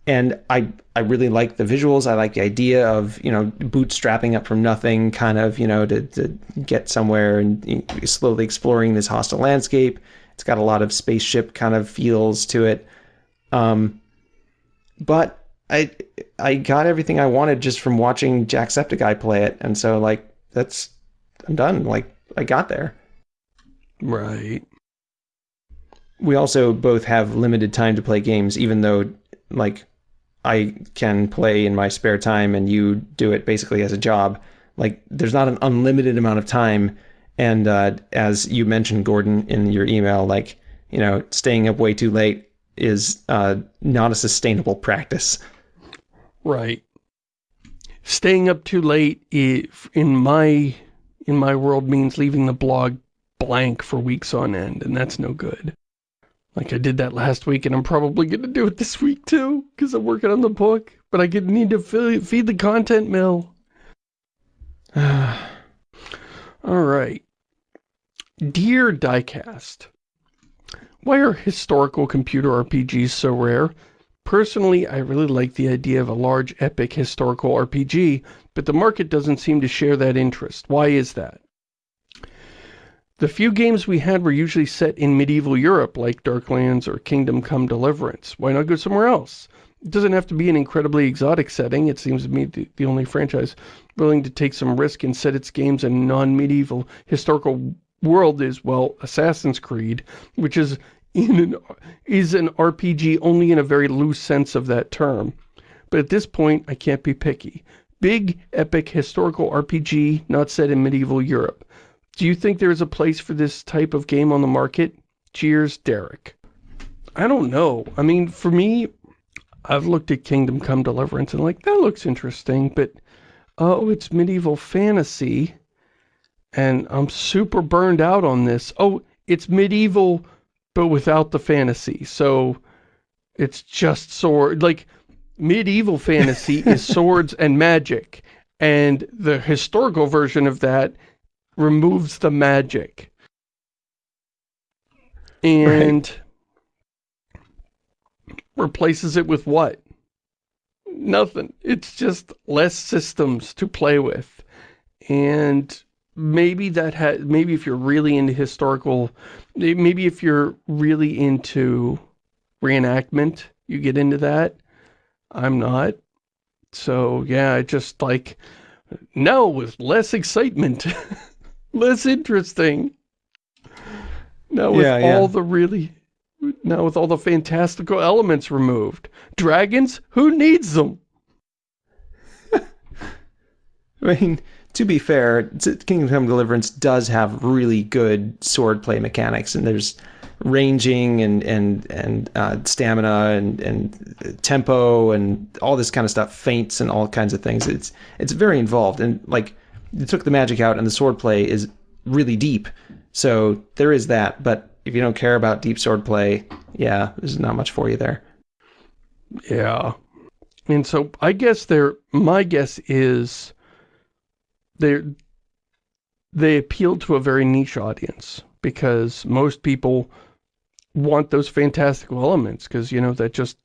and I I really like the visuals. I like the idea of you know bootstrapping up from nothing, kind of you know to to get somewhere and slowly exploring this hostile landscape. It's got a lot of spaceship kind of feels to it, um, but I I got everything I wanted just from watching Jacksepticeye play it, and so like that's I'm done. Like, I got there. Right. We also both have limited time to play games, even though, like, I can play in my spare time and you do it basically as a job. Like, there's not an unlimited amount of time. And uh, as you mentioned, Gordon, in your email, like, you know, staying up way too late is uh, not a sustainable practice. Right. Staying up too late, in my in my world means leaving the blog blank for weeks on end, and that's no good. Like I did that last week, and I'm probably going to do it this week too, because I'm working on the book, but I need to feed the content mill. Alright. Dear Diecast, why are historical computer RPGs so rare? Personally, I really like the idea of a large epic historical RPG, but the market doesn't seem to share that interest. Why is that? The few games we had were usually set in medieval Europe, like Darklands or Kingdom Come Deliverance. Why not go somewhere else? It doesn't have to be an incredibly exotic setting. It seems to me the, only franchise willing to take some risk and set its games in non-medieval historical world is, well, Assassin's Creed, which is an, is an RPG only in a very loose sense of that term. But at this point, I can't be picky. Big, epic, historical RPG not set in medieval Europe. Do you think there is a place for this type of game on the market? Cheers, Derek. I don't know. I mean, for me, I've looked at Kingdom Come Deliverance and like, that looks interesting, but oh, it's medieval fantasy, and I'm super burned out on this. Oh, it's medieval, but without the fantasy. So it's just sword. Like, medieval fantasy is swords and magic. And the historical version of that removes the magic. And right. replaces it with what? Nothing. It's just less systems to play with. And maybe that had maybe if you're really into historical maybe if you're really into reenactment you get into that. I'm not. So yeah I just like no with less excitement less interesting. Now with yeah, all the really now with all the fantastical elements removed. Dragons? Who needs them? I mean to be fair, Kingdom Come Deliverance does have really good swordplay mechanics, and there's ranging and and and uh, stamina and and tempo and all this kind of stuff, feints and all kinds of things. It's it's very involved, and like you took the magic out, and the swordplay is really deep. So there is that, but if you don't care about deep swordplay, yeah, there's not much for you there. Yeah, and so I guess there. My guess is they they appeal to a very niche audience because most people want those fantastical elements because, you know, that just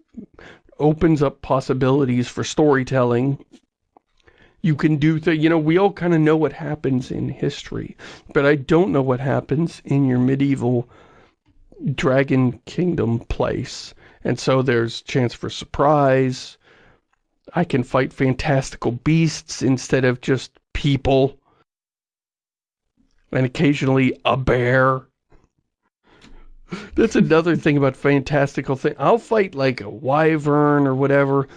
opens up possibilities for storytelling. You can do the, you know, we all kind of know what happens in history, but I don't know what happens in your medieval Dragon Kingdom place. And so there's chance for surprise. I can fight fantastical beasts instead of just people, and occasionally a bear. That's another thing about fantastical thing. I'll fight like a wyvern or whatever,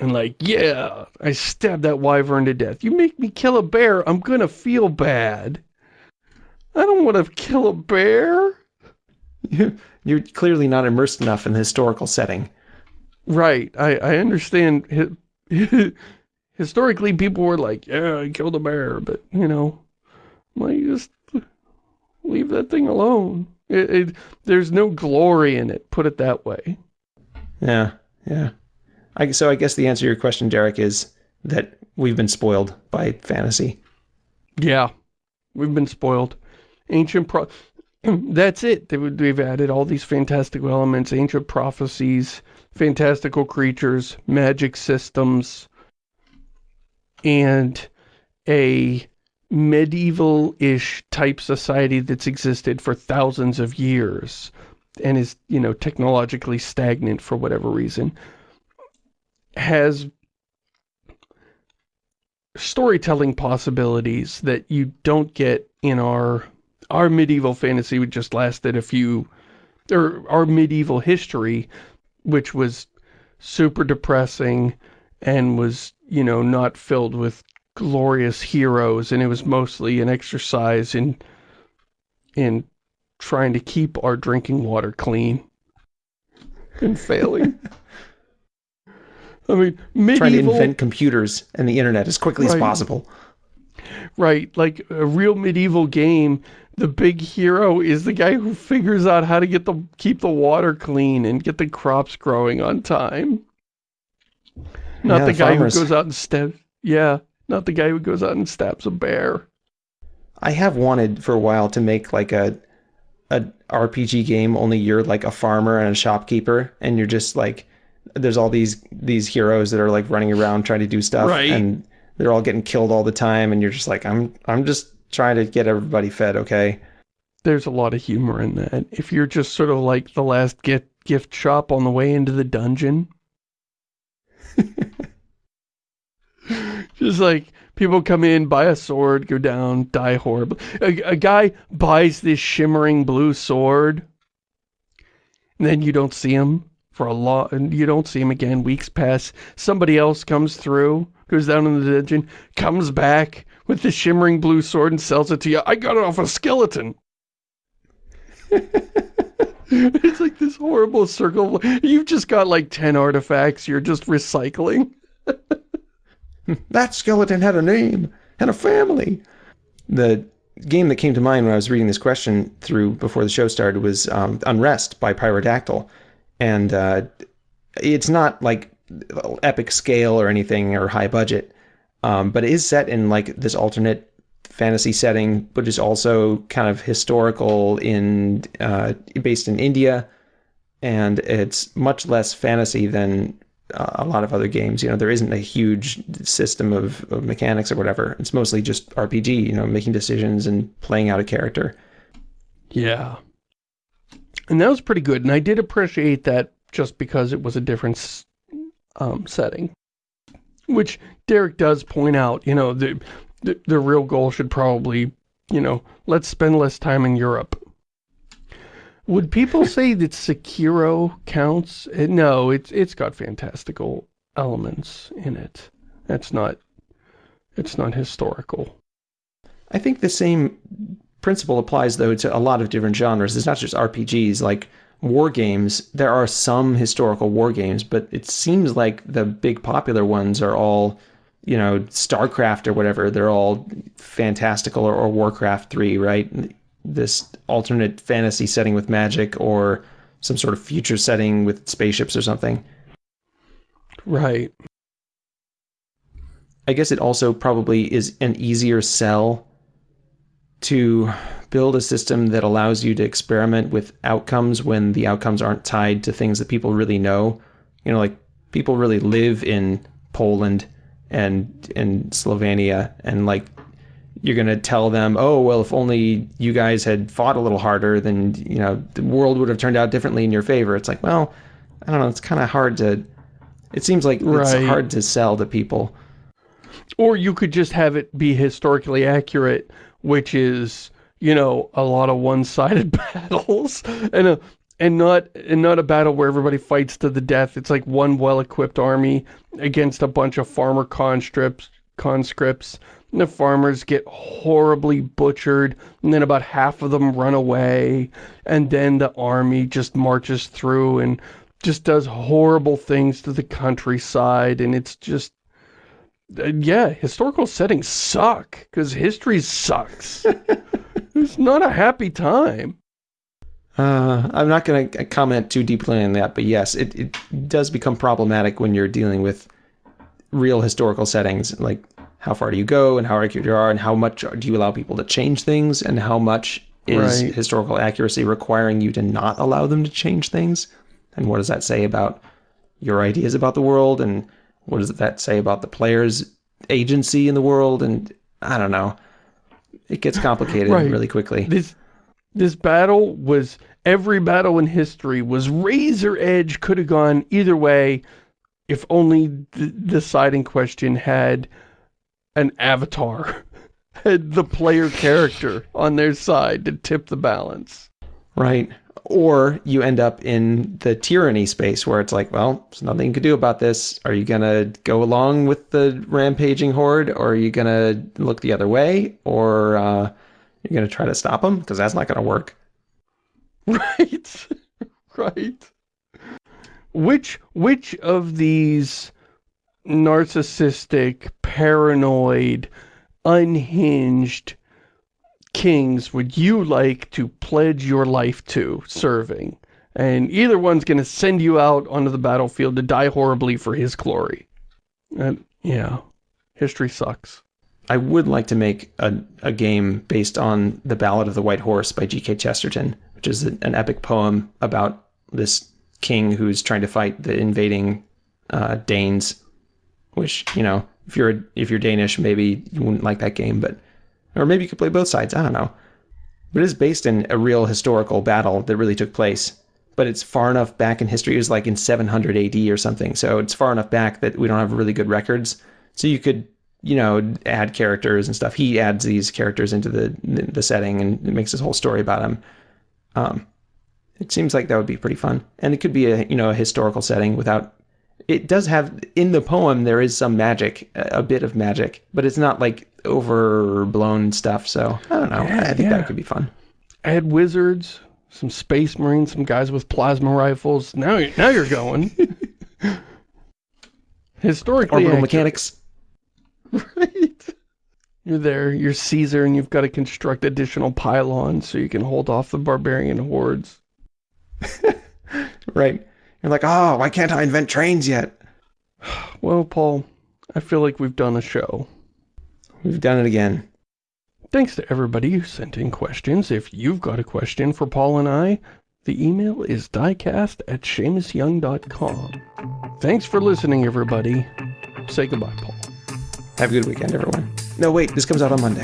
and like, yeah, I stabbed that wyvern to death. You make me kill a bear, I'm gonna feel bad. I don't want to kill a bear. You're clearly not immersed enough in the historical setting. Right. I, I understand historically people were like, yeah, I killed a bear, but, you know, like, just leave that thing alone. It, it, there's no glory in it, put it that way. Yeah, yeah. I, so I guess the answer to your question, Derek, is that we've been spoiled by fantasy. Yeah, we've been spoiled. Ancient pro... That's it. They've added all these fantastical elements, ancient prophecies, fantastical creatures, magic systems, and a medieval-ish type society that's existed for thousands of years and is, you know, technologically stagnant for whatever reason, has storytelling possibilities that you don't get in our our medieval fantasy which just lasted a few or our medieval history which was super depressing and was you know, not filled with glorious heroes, and it was mostly an exercise in, in trying to keep our drinking water clean. And failing. I mean, medieval... Trying to invent computers and the internet as quickly right. as possible. Right, like a real medieval game, the big hero is the guy who figures out how to get the keep the water clean and get the crops growing on time. Not yeah, the guy farmers. who goes out and stabs. Yeah, not the guy who goes out and stabs a bear. I have wanted for a while to make like a a RPG game only you're like a farmer and a shopkeeper and you're just like there's all these these heroes that are like running around trying to do stuff right. and they're all getting killed all the time and you're just like I'm I'm just trying to get everybody fed, okay? There's a lot of humor in that. If you're just sort of like the last gift gift shop on the way into the dungeon, Just like people come in, buy a sword, go down, die horribly. A, a guy buys this shimmering blue sword, and then you don't see him for a lot, and you don't see him again. Weeks pass. Somebody else comes through, goes down in the dungeon, comes back with the shimmering blue sword and sells it to you. I got it off a skeleton. it's like this horrible circle. You've just got like 10 artifacts you're just recycling. that skeleton had a name and a family. The game that came to mind when I was reading this question through before the show started was um, Unrest by Pyrodactyl. And uh, it's not like epic scale or anything or high budget, um, but it is set in like this alternate fantasy setting, but is also kind of historical in uh, based in India, and it's much less fantasy than uh, a lot of other games. You know, there isn't a huge system of, of mechanics or whatever. It's mostly just RPG. You know, making decisions and playing out a character. Yeah. And that was pretty good, and I did appreciate that just because it was a different um, setting. Which Derek does point out, you know, the, the, the real goal should probably, you know, let's spend less time in Europe. Would people say that Sekiro counts? Uh, no, it's it's got fantastical elements in it. That's not it's not historical. I think the same principle applies though to a lot of different genres. It's not just RPGs like war games. There are some historical war games, but it seems like the big popular ones are all, you know, StarCraft or whatever. They're all fantastical or, or Warcraft 3, right? this alternate fantasy setting with magic or some sort of future setting with spaceships or something. Right. I guess it also probably is an easier sell to build a system that allows you to experiment with outcomes when the outcomes aren't tied to things that people really know. You know, like people really live in Poland and in Slovenia and like you're going to tell them, oh, well, if only you guys had fought a little harder, then, you know, the world would have turned out differently in your favor. It's like, well, I don't know. It's kind of hard to, it seems like right. it's hard to sell to people. Or you could just have it be historically accurate, which is, you know, a lot of one-sided battles and a, and not and not a battle where everybody fights to the death. It's like one well-equipped army against a bunch of farmer conscripts conscripts the farmers get horribly butchered, and then about half of them run away, and then the army just marches through and just does horrible things to the countryside, and it's just... Uh, yeah, historical settings suck, because history sucks. it's not a happy time. Uh, I'm not going to comment too deeply on that, but yes, it, it does become problematic when you're dealing with real historical settings. Like, how far do you go and how accurate you are and how much do you allow people to change things and how much is right. historical accuracy requiring you to not allow them to change things and what does that say about your ideas about the world and what does that say about the player's agency in the world and I don't know it gets complicated right. really quickly this this battle was every battle in history was razor edge could have gone either way if only the deciding question had an avatar had the player character on their side to tip the balance. Right. Or you end up in the tyranny space where it's like, well, there's nothing you can do about this. Are you going to go along with the rampaging horde or are you going to look the other way or uh, you're going to try to stop them? Because that's not going to work. Right. right. Which, which of these narcissistic, paranoid, unhinged kings would you like to pledge your life to serving? And either one's going to send you out onto the battlefield to die horribly for his glory. And, yeah, history sucks. I would like to make a, a game based on The Ballad of the White Horse by G.K. Chesterton, which is an epic poem about this king who's trying to fight the invading uh, Danes which you know if you're if you're Danish, maybe you wouldn't like that game, but or maybe you could play both sides. I don't know. But it is based in a real historical battle that really took place. But it's far enough back in history. It was like in 700 AD or something. So it's far enough back that we don't have really good records. So you could, you know, add characters and stuff. He adds these characters into the the setting and makes this whole story about him. Um, it seems like that would be pretty fun, and it could be a you know a historical setting without it does have in the poem there is some magic, a bit of magic, but it's not like overblown stuff. So I don't know. Yeah, I think yeah. that could be fun. Add wizards, some space marines, some guys with plasma rifles. Now, now you're going. Historically, orbital mechanics. You're there, you're Caesar, and you've got to construct additional pylons so you can hold off the barbarian hordes. right. You're like, oh, why can't I invent trains yet? Well, Paul, I feel like we've done a show. We've done it again. Thanks to everybody who sent in questions. If you've got a question for Paul and I, the email is diecast at ShamusYoung.com. Thanks for listening, everybody. Say goodbye, Paul. Have a good weekend, everyone. No, wait, this comes out on Monday.